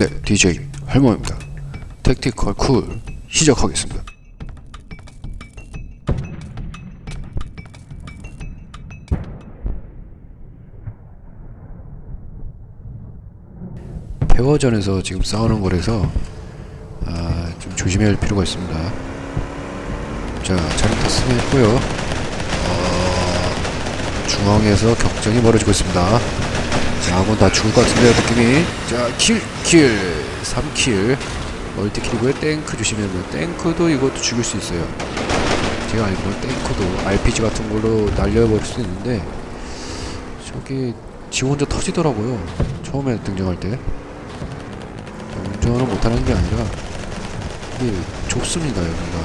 네, DJ 할모입니다. 택티컬 쿨 시작하겠습니다. 페어전에서 지금 싸우는 거라서 아, 좀 조심해야 할 필요가 있습니다. 자, 차량 탔으면 했고요. 어, 중앙에서 격전이 벌어지고 있습니다. 자, 한번 다 죽을 것 같은데요, 느낌이. 자, kill, kill, 3kill. Multi kill이고요. 탱크 돼요. 탱크도 이것도 죽일 수 있어요. 제가 알기로는 탱크도 RPG 같은 걸로 날려버릴 수 있는데, 저기, 지 혼자 터지더라고요. 처음에 등장할 때. 운전을 못하는 게 아니라, 이게 좁습니다, 여기가.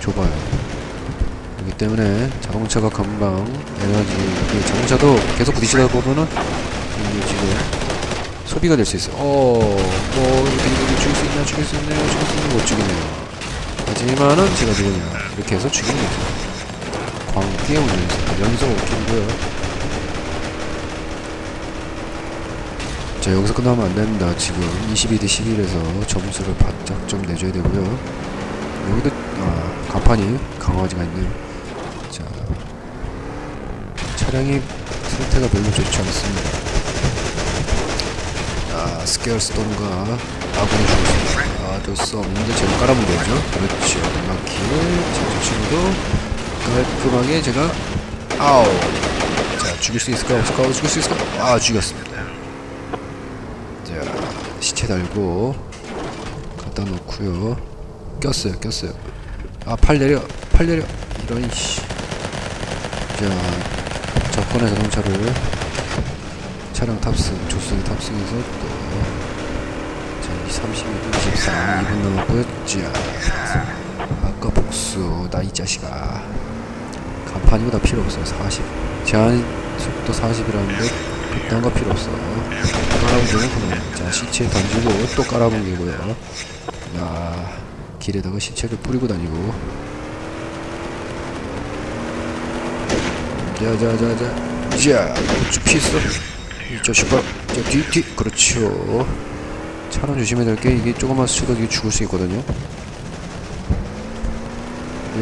좁아요. 그렇기 때문에 자동차가 금방 에너지 이 자동차도 계속 부딪히다 보면은 이 지금 소비가 될 수 있어요. 어, 뭐 이렇게 이렇게 죽일 수 있냐, 죽일 수 있냐, 죽일 수 있냐 못 죽이네요. 하지만은 제가 누구냐 이렇게 해서 죽이는 거죠. 광기의 운전수 연속 오킬이고요. 자 여기서 끝나면 안 된다. 지금 22대 11에서 점수를 바짝 좀 내줘야 되고요. 여기도 아, 간판이 강화지가 있네요. 자, 차량이 상태가 별로 좋지 않습니다. 아, 스케어스톤과 아군이 죽었습니다. 아, 될수 없는데 제가 깔아보려죠. 그렇죠. 마키, 제 친구도 깔끔하게 제가 아우. 자, 죽일 수 있을까 없을까? 죽일 수 있을까? 아, 죽였습니다. 자, 시체 달고 갖다 놓고요. 꼈어요, 꼈어요. 아, 팔 내려, 팔 내려. 이런 씨. 자, 접근의 자동차를 차량 탑승, 조승 탑승해서 또 자, 32분 23, 2분 남았고요. 자, 아까 복수, 나 이 자식아. 간판이고 다 필요 없어요. 40. 제한 속도 40이라는데 그딴 거 필요 없어. 깔아보기는 그냥 자 시체 던지고 또 깔아보기고요. 야 길에다가 시체를 뿌리고 다니고. 자자자자. 자 피했어. 이 자식아 자 뒤뒤. 그렇죠. 차는 조심해야 될 게 이게 조금만 스쳐도 이게 죽을 수 있거든요.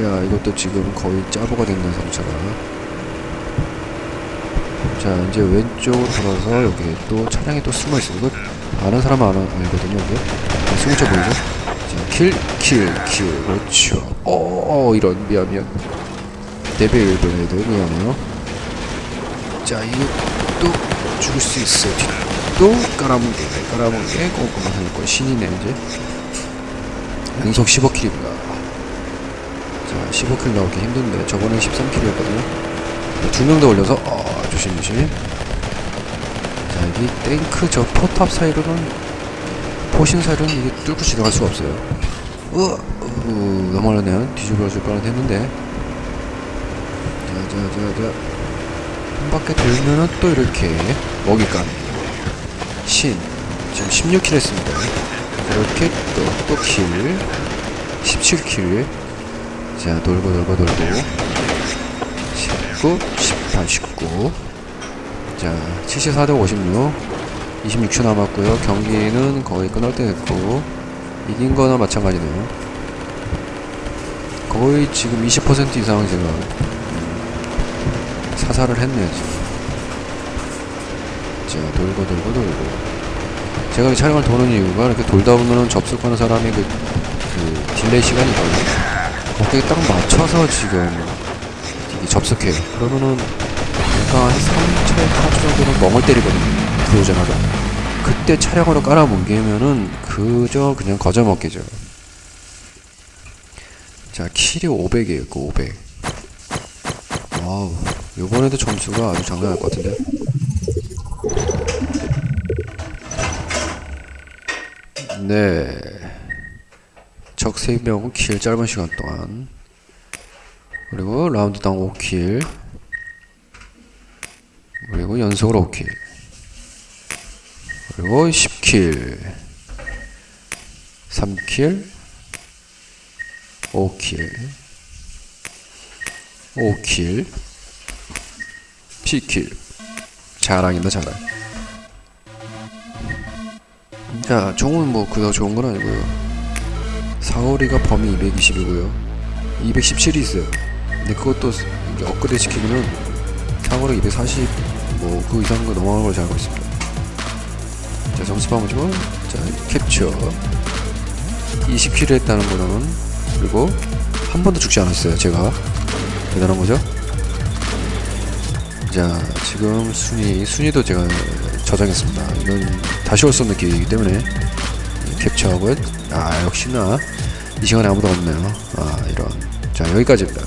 야 이것도 지금 거의 짜보가 됐는 상처가. 자 이제 왼쪽으로 돌아서 여기 또 차량이 또 숨어있어 이거 아는 사람은 아는, 알거든요 이게. 자, 승차 보이죠? 자 킬 킬킬. 그렇죠. 어 이런 미안 미안 레벨 1번에도 미안해요. 자또 죽을 수 있어 또 깔아뭉개 깔아뭉개 꼼꼼한 하니까 신이네 이제 연속 15킬입니다 자 15킬 나오기 힘든데 저번에 13킬이었거든요. 두 명 더 올려서 어 조심조심. 자 여기 탱크 저 포탑 사이로는 포신 사이로는 이게 뚫고 지나갈 수가 없어요. 으, 어, 넘어가네요. 뒤집어질 뻔 했는데 자자자자. 한 바퀴 돌면은 또 이렇게 먹이감 신. 지금 16킬 했습니다. 이렇게 또 또킬. 17킬. 자 돌고 돌고 돌고. 19 18 19 자 74대 56 26초 남았고요. 경기는 거의 끝날 때 됐고 이긴 거나 마찬가지네요. 거의 지금 20% 이상 제가 사살을 했네요 지금. 자 돌고 돌고 돌고. 제가 이 차량을 도는 이유가 이렇게 돌다 보면은 접속하는 사람이 그, 그 delay 시간이 있거든요. 거기에 딱 맞춰서 지금 접속해요. 그러면은 약간 한 3초 4초 정도는 멍을 때리거든요 들어오자마자 그때 차량으로 깔아뭉개면은 그저 그냥 거저먹기죠. 자 kill이 500이에요 그 500. Wow 요번에도 점수가 아주 장난 아닐 것 같은데? 네. 적 3명 kill 짧은 시간 동안. 그리고 라운드당 5kill. 그리고 연속으로 5kill. 그리고 10kill. 3킬. 5킬. 5킬 10킬. 자랑이다 자랑. 자 총은 뭐 그닥 좋은 건 아니고요. 사거리가 범위 220이고요. 217이 있어요. 근데 그것도 업그레이드 시키면은 사거리 240뭐 그 이상 거 넘어가는 걸잘 알고 있습니다. 자 점수 봐보죠 자 캡처. 20킬을 했다는 거는 그리고 한 번도 죽지 않았어요 제가. 대단한 거죠 자 지금 순위 순위도 제가 저장했습니다. 이건 다시 올 수 없는 기회이기 때문에 캡처하고요 아 역시나 이 시간에 아무도 없네요. 아 이런. 자 여기까지입니다